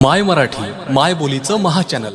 माय मराठी माय बोलीचं महाचॅनल